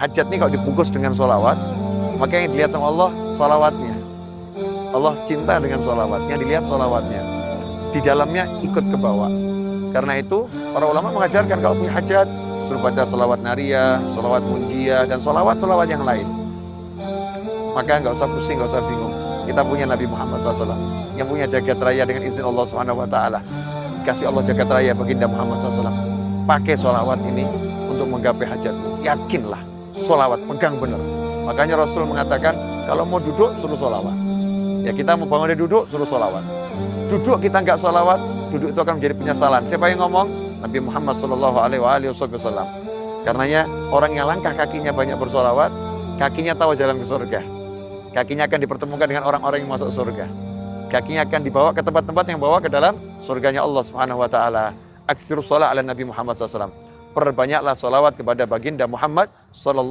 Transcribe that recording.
hajat ini kalau dibungkus dengan sholawat, maka yang dilihat sama Allah, sholawatnya. Allah cinta dengan sholawatnya, dilihat sholawatnya. Di dalamnya ikut ke bawah. Karena itu, para ulama mengajarkan kalau punya hajat, suruh baca sholawat nariyah, sholawat munjiyah, dan sholawat-sholawat yang lain. Maka nggak usah pusing, nggak usah bingung. Kita punya Nabi Muhammad SAW yang punya jagat raya dengan izin Allah Taala. Kasih Allah jagat raya baginda Muhammad SAW. Pakai sholawat ini untuk menggapai hajatmu. Yakinlah, sholawat pegang benar. Makanya Rasul mengatakan kalau mau duduk suruh sholawat. Ya kita mau bangun dari duduk suruh sholawat. Duduk kita nggak sholawat, duduk itu akan menjadi penyesalan. Siapa yang ngomong? Nabi Muhammad Shallallahu Alaihi Wasallam. Karenanya orang yang langkah kakinya banyak bersolawat, kakinya tahu jalan ke surga. Kakinya akan dipertemukan dengan orang-orang yang masuk surga. Kakinya akan dibawa ke tempat-tempat yang bawa ke dalam surganya Allah Subhanahu wa taala. Aktsirus ala Nabi Muhammad SAW. Perbanyaklah salawat kepada baginda Muhammad sallallahu